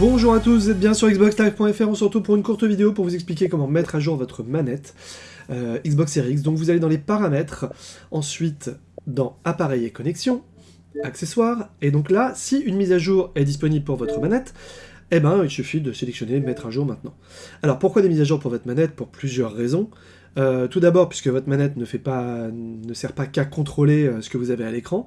Bonjour à tous, vous êtes bien sur xboxlive.fr, on se retrouve pour une courte vidéo pour vous expliquer comment mettre à jour votre manette euh, Xbox Series X. Donc vous allez dans les paramètres, ensuite dans appareil et connexion, accessoires, et donc là, si une mise à jour est disponible pour votre manette, eh ben il suffit de sélectionner mettre à jour maintenant. Alors pourquoi des mises à jour pour votre manette? Pour plusieurs raisons. Euh, tout d'abord, puisque votre manette ne, sert pas qu'à contrôler euh, ce que vous avez à l'écran,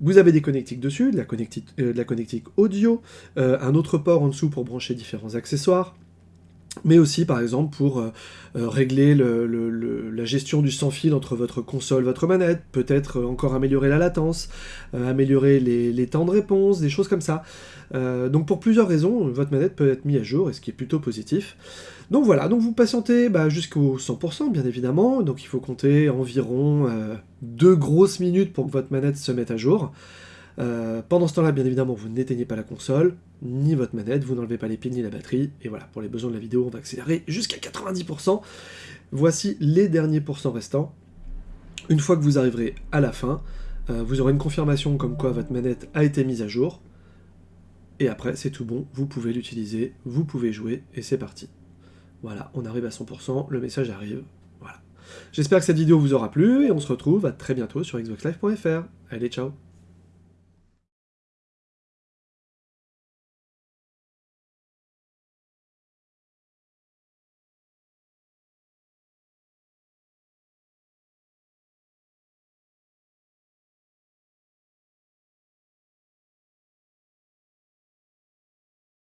vous avez des connectiques dessus, de la euh, de la connectique audio, un autre port en dessous pour brancher différents accessoires, mais aussi par exemple pour euh, euh, régler la gestion du sans-fil entre votre console votre manette, peut-être encore améliorer la latence, euh, améliorer les, temps de réponse, des choses comme ça. donc pour plusieurs raisons, votre manette peut être mise à jour, et ce qui est plutôt positif. Donc voilà, donc vous patientez bah, jusqu'au 100% bien évidemment, donc il faut compter environ deux grosses minutes pour que votre manette se mette à jour. Euh, pendant ce temps-là, bien évidemment, vous n'éteignez pas la console, ni votre manette, vous n'enlevez pas les piles ni la batterie, et voilà, pour les besoins de la vidéo, on va accélérer jusqu'à 90%. Voici les derniers pourcents restants. Une fois que vous arriverez à la fin, euh, vous aurez une confirmation comme quoi votre manette a été mise à jour, et après, c'est tout bon, vous pouvez l'utiliser, vous pouvez jouer, et c'est parti. Voilà, on arrive à 100%, le message arrive. J'espère que cette vidéo vous aura plu, et on se retrouve à très bientôt sur xboxlive.fr. Allez, ciao